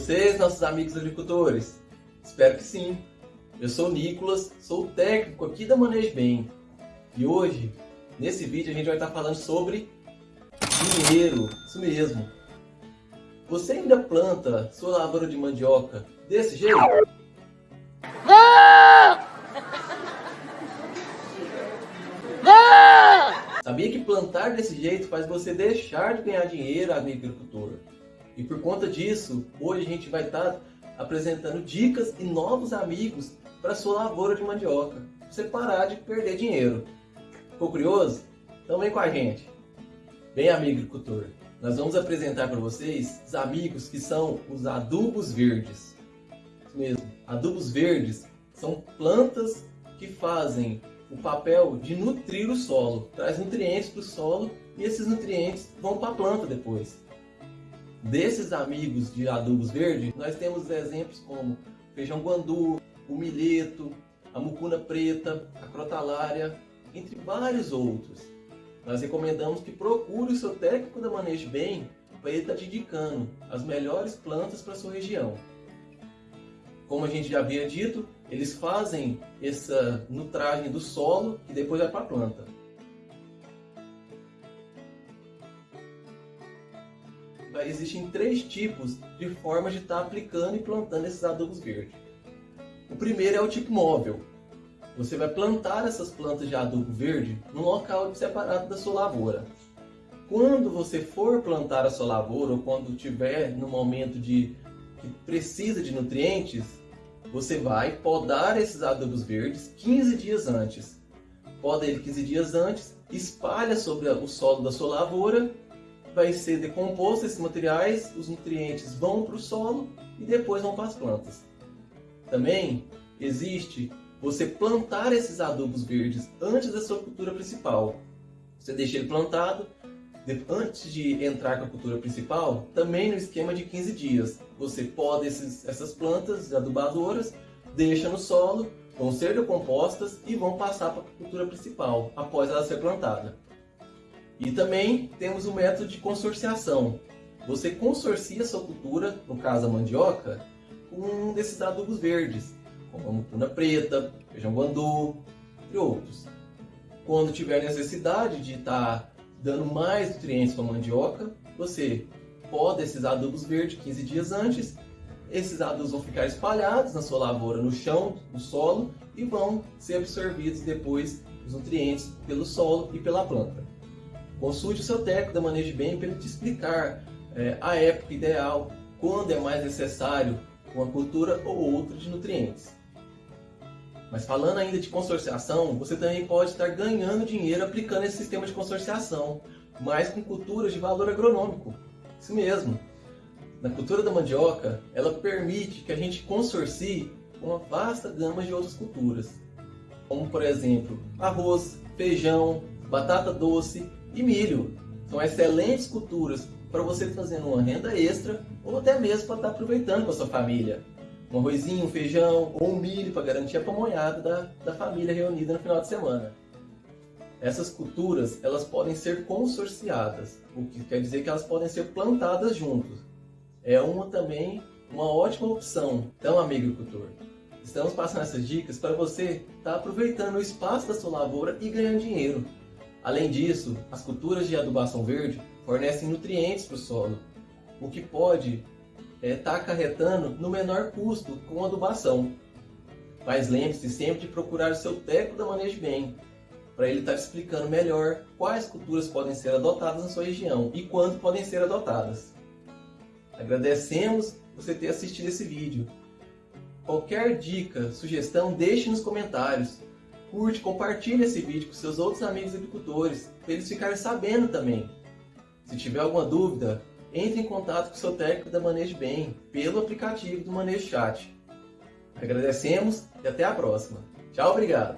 vocês, nossos amigos agricultores? Espero que sim. Eu sou o Nicolas, sou o técnico aqui da Manejo Bem. E hoje, nesse vídeo, a gente vai estar falando sobre dinheiro. Isso mesmo. Você ainda planta sua lavoura de mandioca desse jeito? Sabia que plantar desse jeito faz você deixar de ganhar dinheiro, agricultor? E por conta disso, hoje a gente vai estar apresentando dicas e novos amigos para sua lavoura de mandioca, para você parar de perder dinheiro. Ficou curioso? Então vem com a gente. Bem, amigo agricultor, nós vamos apresentar para vocês os amigos que são os adubos verdes. Isso mesmo, adubos verdes são plantas que fazem o papel de nutrir o solo, traz nutrientes para o solo e esses nutrientes vão para a planta depois. Desses amigos de adubos verdes, nós temos exemplos como feijão guandu, o milheto, a mucuna preta, a crotalária, entre vários outros. Nós recomendamos que procure o seu técnico da Manejo Bem para ele estar te indicando as melhores plantas para sua região. Como a gente já havia dito, eles fazem essa nutragem do solo e depois vai para a planta. Existem três tipos de formas de estar tá aplicando e plantando esses adubos verdes. O primeiro é o tipo móvel. Você vai plantar essas plantas de adubo verde num local separado da sua lavoura. Quando você for plantar a sua lavoura ou quando tiver no momento de que precisa de nutrientes, você vai podar esses adubos verdes 15 dias antes. Poda ele 15 dias antes, espalha sobre o solo da sua lavoura vai ser decomposto esses materiais, os nutrientes vão para o solo e depois vão para as plantas. Também existe você plantar esses adubos verdes antes da sua cultura principal. Você deixa ele plantado, antes de entrar com a cultura principal, também no esquema de 15 dias. Você poda esses, essas plantas adubadoras, deixa no solo, vão ser decompostas e vão passar para a cultura principal, após ela ser plantada. E também temos o método de consorciação. Você consorcia sua cultura, no caso a mandioca, com um desses adubos verdes, como a mucuna preta, feijão guandu, e outros. Quando tiver necessidade de estar dando mais nutrientes para a mandioca, você poda esses adubos verdes 15 dias antes. Esses adubos vão ficar espalhados na sua lavoura, no chão, no solo, e vão ser absorvidos depois os nutrientes pelo solo e pela planta. Consulte o seu técnico da Manejo Bem para ele te explicar é, a época ideal, quando é mais necessário uma cultura ou outra de nutrientes. Mas falando ainda de consorciação, você também pode estar ganhando dinheiro aplicando esse sistema de consorciação, mas com culturas de valor agronômico. Isso mesmo. Na cultura da mandioca, ela permite que a gente consorcie uma vasta gama de outras culturas, como por exemplo arroz, feijão, batata doce e milho. São excelentes culturas para você fazendo uma renda extra ou até mesmo para estar aproveitando com a sua família. Um arrozinho, um feijão ou um milho para garantir a pamonhada da, da família reunida no final de semana. Essas culturas elas podem ser consorciadas, o que quer dizer que elas podem ser plantadas juntos. É uma também uma ótima opção. Então, agricultor, estamos passando essas dicas para você estar aproveitando o espaço da sua lavoura e ganhando dinheiro. Além disso, as culturas de adubação verde fornecem nutrientes para o solo, o que pode estar é, tá acarretando no menor custo com adubação. Mas lembre-se sempre de procurar o seu técnico da Manejo Bem, para ele estar tá explicando melhor quais culturas podem ser adotadas na sua região e quando podem ser adotadas. Agradecemos você ter assistido esse vídeo. Qualquer dica, sugestão, deixe nos comentários curte, compartilhe esse vídeo com seus outros amigos agricultores, para eles ficarem sabendo também. Se tiver alguma dúvida, entre em contato com o seu técnico da Manejo Bem, pelo aplicativo do Manejo Chat. Agradecemos e até a próxima. Tchau, obrigado!